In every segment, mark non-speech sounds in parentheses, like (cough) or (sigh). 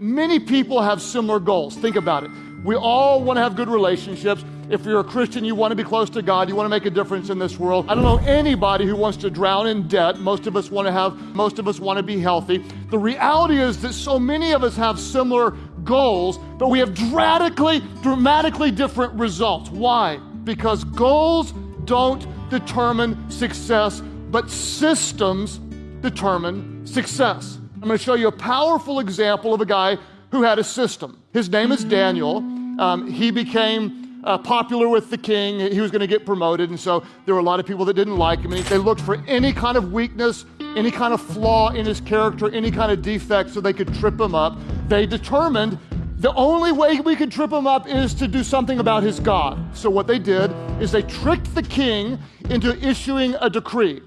Many people have similar goals. Think about it. We all want to have good relationships. If you're a Christian, you want to be close to God, you want to make a difference in this world. I don't know anybody who wants to drown in debt. Most of us want to have, most of us want to be healthy. The reality is that so many of us have similar goals, but we have dramatically, dramatically different results. Why? Because goals don't determine success, but systems determine success. I'm going to show you a powerful example of a guy who had a system. His name is Daniel. Um, he became uh, popular with the king. He was going to get promoted, and so there were a lot of people that didn't like him. And they looked for any kind of weakness, any kind of flaw in his character, any kind of defect so they could trip him up. They determined the only way we could trip him up is to do something about his God. So what they did is they tricked the king into issuing a decree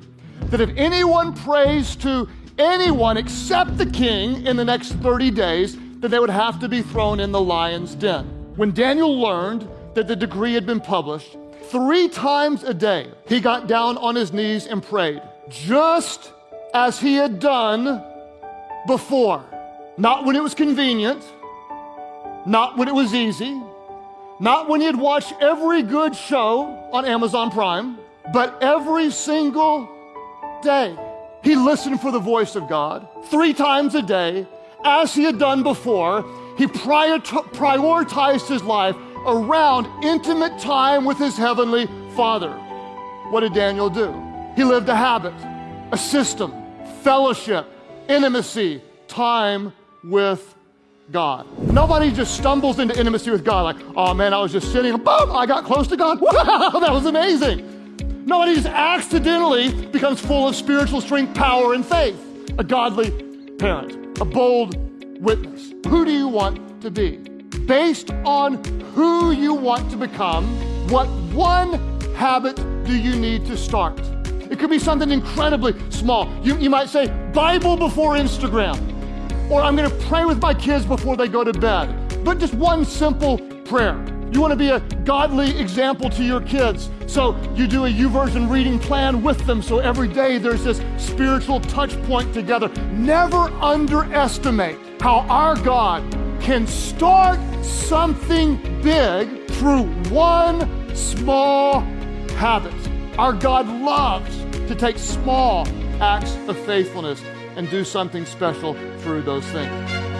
that if anyone prays to anyone except the king in the next 30 days, that they would have to be thrown in the lion's den. When Daniel learned that the decree had been published, three times a day he got down on his knees and prayed, just as he had done before. Not when it was convenient, not when it was easy, not when you'd watch every good show on Amazon Prime, but every single day. He listened for the voice of God three times a day, as he had done before. He prioritized his life around intimate time with his heavenly Father. What did Daniel do? He lived a habit, a system, fellowship, intimacy, time with God. Nobody just stumbles into intimacy with God like, oh man, I was just sitting, boom, I got close to God. (laughs) Wow, that was amazing. Nobody just accidentally becomes full of spiritual strength, power, and faith. A godly parent, a bold witness. Who do you want to be? Based on who you want to become, what one habit do you need to start? It could be something incredibly small. You, you might say, Bible before Instagram, or I'm gonna pray with my kids before they go to bed. But just one simple prayer. You want to be a godly example to your kids. So you do a YouVersion reading plan with them. So every day there's this spiritual touch point together. Never underestimate how our God can start something big through one small habit. Our God loves to take small acts of faithfulness and do something special through those things.